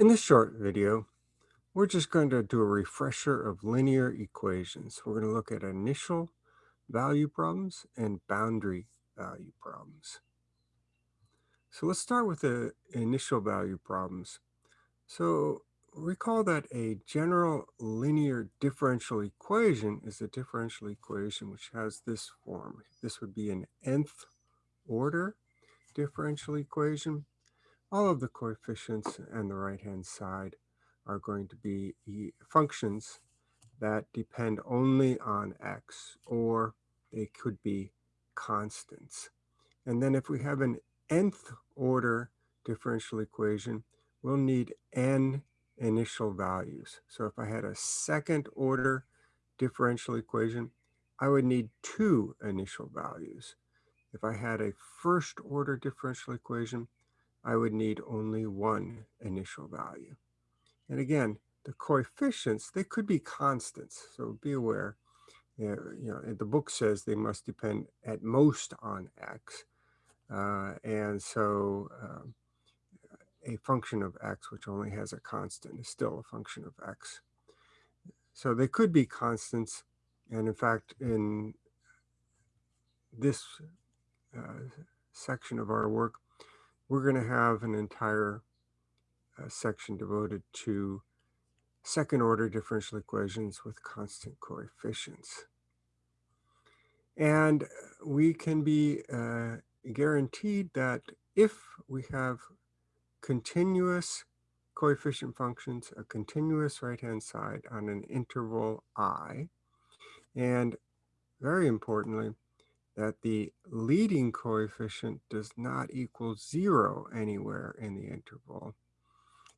In this short video, we're just going to do a refresher of linear equations. We're going to look at initial value problems and boundary value problems. So let's start with the initial value problems. So recall that a general linear differential equation is a differential equation which has this form. This would be an nth order differential equation all of the coefficients on the right-hand side are going to be functions that depend only on x, or they could be constants. And then if we have an nth order differential equation, we'll need n initial values. So if I had a second order differential equation, I would need two initial values. If I had a first order differential equation, I would need only one initial value. And again, the coefficients, they could be constants. So be aware, you know, the book says they must depend at most on x. Uh, and so um, a function of x, which only has a constant, is still a function of x. So they could be constants. And in fact, in this uh, section of our work, we're going to have an entire uh, section devoted to second order differential equations with constant coefficients. And we can be uh, guaranteed that if we have continuous coefficient functions, a continuous right-hand side on an interval i, and very importantly, that the leading coefficient does not equal zero anywhere in the interval.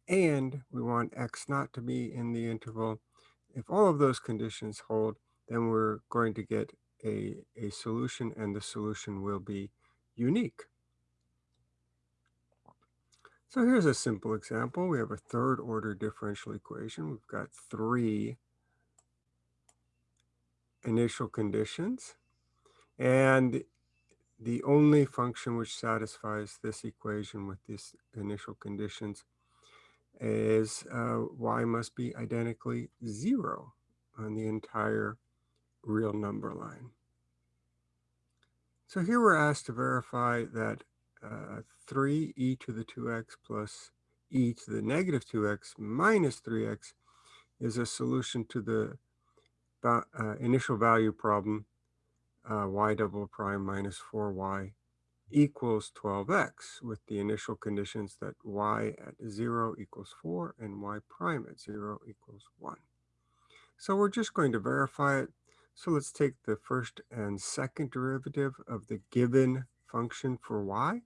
And we want x naught to be in the interval. If all of those conditions hold, then we're going to get a, a solution and the solution will be unique. So here's a simple example. We have a third order differential equation. We've got three initial conditions. And the only function which satisfies this equation with these initial conditions is uh, y must be identically zero on the entire real number line. So here we're asked to verify that uh, 3e to the 2x plus e to the negative 2x minus 3x is a solution to the uh, initial value problem uh, y double prime minus 4y equals 12x with the initial conditions that y at 0 equals 4 and y prime at 0 equals 1. So we're just going to verify it. So let's take the first and second derivative of the given function for y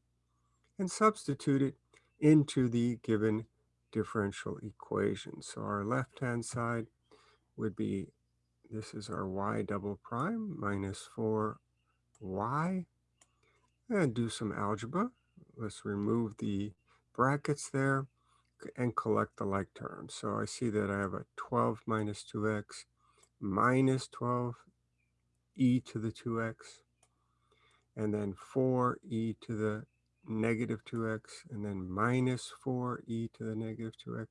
and substitute it into the given differential equation. So our left-hand side would be this is our y double prime minus 4y. And do some algebra. Let's remove the brackets there and collect the like terms. So I see that I have a 12 minus 2x minus 12 e to the 2x, and then 4 e to the negative 2x, and then minus 4 e to the negative 2x.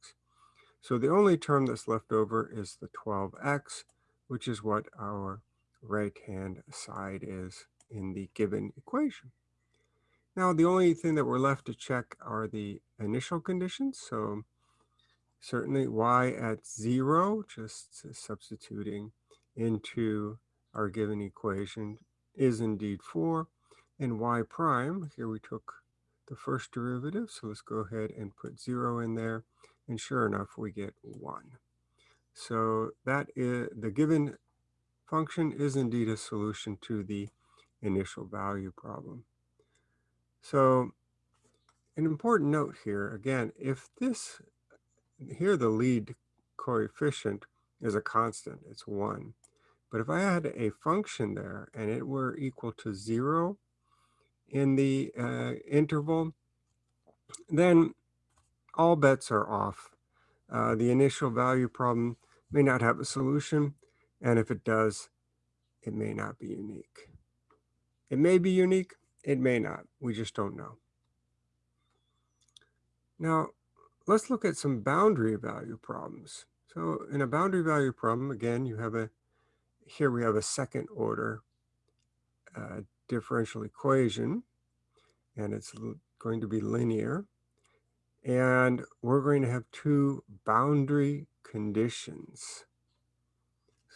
So the only term that's left over is the 12x, which is what our right-hand side is in the given equation. Now, the only thing that we're left to check are the initial conditions. So certainly y at zero, just substituting into our given equation is indeed four. And y prime, here we took the first derivative. So let's go ahead and put zero in there. And sure enough, we get one. So that is the given function is indeed a solution to the initial value problem. So an important note here, again, if this, here the lead coefficient is a constant, it's one. But if I had a function there and it were equal to zero in the uh, interval, then all bets are off. Uh, the initial value problem may not have a solution. And if it does, it may not be unique. It may be unique, it may not. We just don't know. Now, let's look at some boundary value problems. So in a boundary value problem, again, you have a, here we have a second order uh, differential equation, and it's going to be linear. And we're going to have two boundary conditions.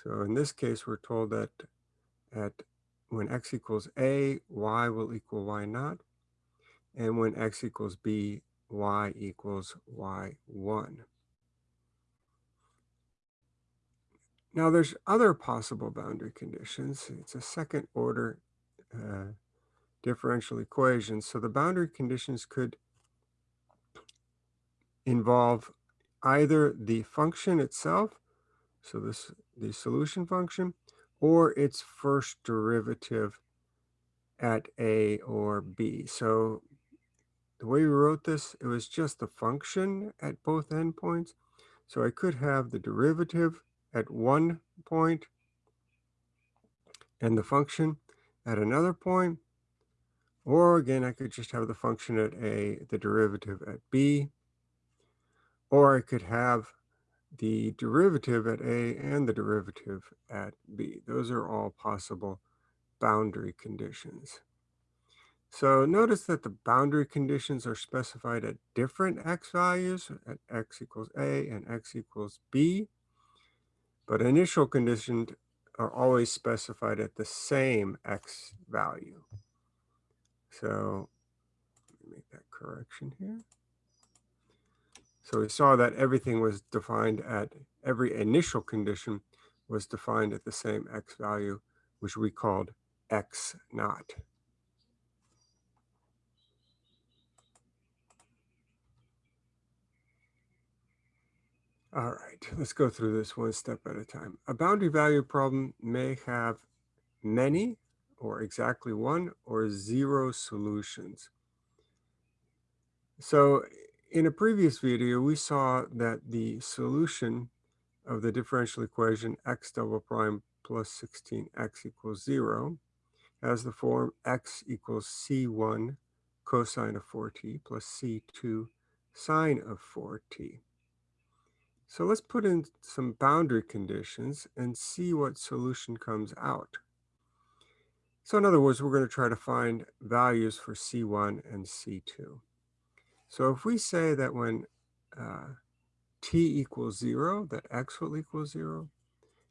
So in this case, we're told that at when x equals a, y will equal y naught. And when x equals b, y equals y1. Now there's other possible boundary conditions. It's a second order uh, differential equation. So the boundary conditions could involve either the function itself, so this the solution function, or its first derivative at a or b. So the way we wrote this, it was just the function at both endpoints. So I could have the derivative at one point and the function at another point. Or again, I could just have the function at a, the derivative at b. Or I could have the derivative at a and the derivative at b. Those are all possible boundary conditions. So notice that the boundary conditions are specified at different x values, at x equals a and x equals b, but initial conditions are always specified at the same x value. So let me make that correction here. So we saw that everything was defined at, every initial condition was defined at the same x value, which we called x naught. All right, let's go through this one step at a time. A boundary value problem may have many or exactly one or zero solutions. So in a previous video, we saw that the solution of the differential equation x double prime plus 16x equals zero has the form x equals c1 cosine of 4t plus c2 sine of 4t. So let's put in some boundary conditions and see what solution comes out. So in other words, we're going to try to find values for C1 and C2. So if we say that when uh, t equals 0, that x will equal 0,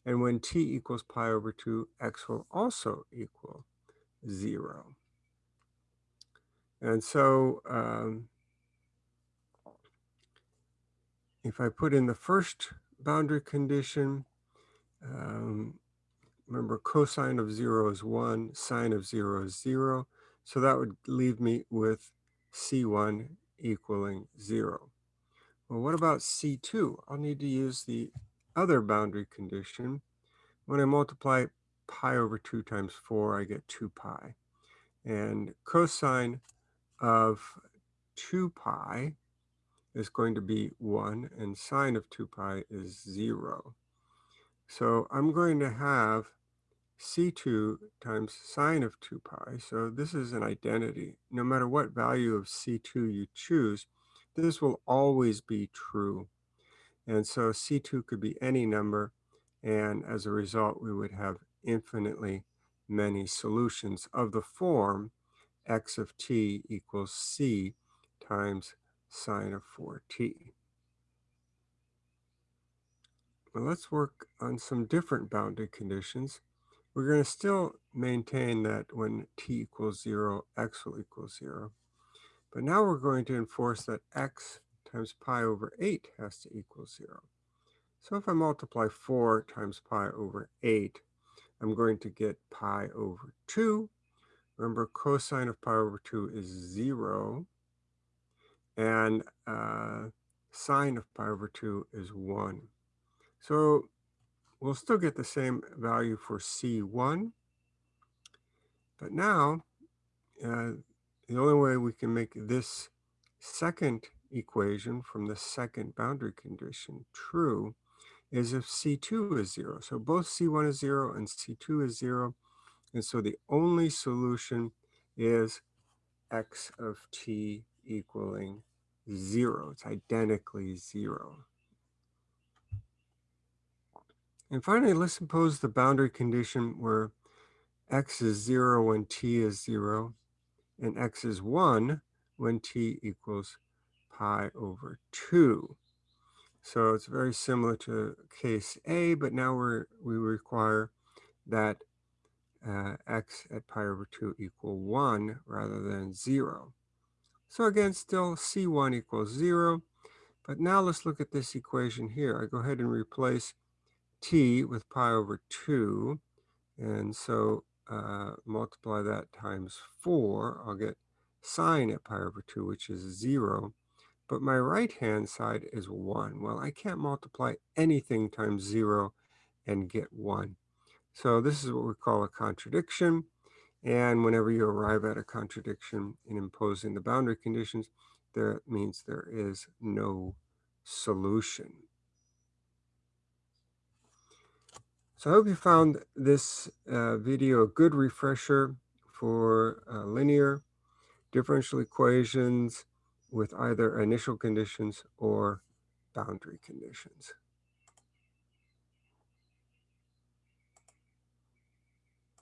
and when t equals pi over 2, x will also equal 0. And so um, if I put in the first boundary condition, um, remember cosine of 0 is 1, sine of 0 is 0. So that would leave me with C1 equaling 0. Well, what about C2? I'll need to use the other boundary condition. When I multiply pi over 2 times 4, I get 2 pi. And cosine of 2 pi is going to be 1 and sine of 2 pi is 0. So I'm going to have c2 times sine of 2 pi. So this is an identity. No matter what value of c2 you choose, this will always be true. And so c2 could be any number. And as a result, we would have infinitely many solutions of the form x of t equals c times sine of 4t. Well, let's work on some different boundary conditions. We're going to still maintain that when t equals 0, x will equal 0. But now we're going to enforce that x times pi over 8 has to equal 0. So if I multiply 4 times pi over 8, I'm going to get pi over 2. Remember, cosine of pi over 2 is 0 and uh, sine of pi over 2 is 1. So we'll still get the same value for C1. But now, uh, the only way we can make this second equation from the second boundary condition true is if C2 is 0. So both C1 is 0 and C2 is 0. And so the only solution is x of t equaling zero. It's identically zero. And finally, let's suppose the boundary condition where x is 0 when t is 0, and x is 1 when t equals pi over 2. So it's very similar to case A, but now we're, we require that uh, x at pi over 2 equal 1 rather than 0. So again, still c1 equals 0. But now let's look at this equation here. I go ahead and replace t with pi over 2. And so uh, multiply that times 4. I'll get sine at pi over 2, which is 0. But my right-hand side is 1. Well, I can't multiply anything times 0 and get 1. So this is what we call a contradiction. And whenever you arrive at a contradiction in imposing the boundary conditions, that means there is no solution. So I hope you found this uh, video a good refresher for uh, linear differential equations with either initial conditions or boundary conditions.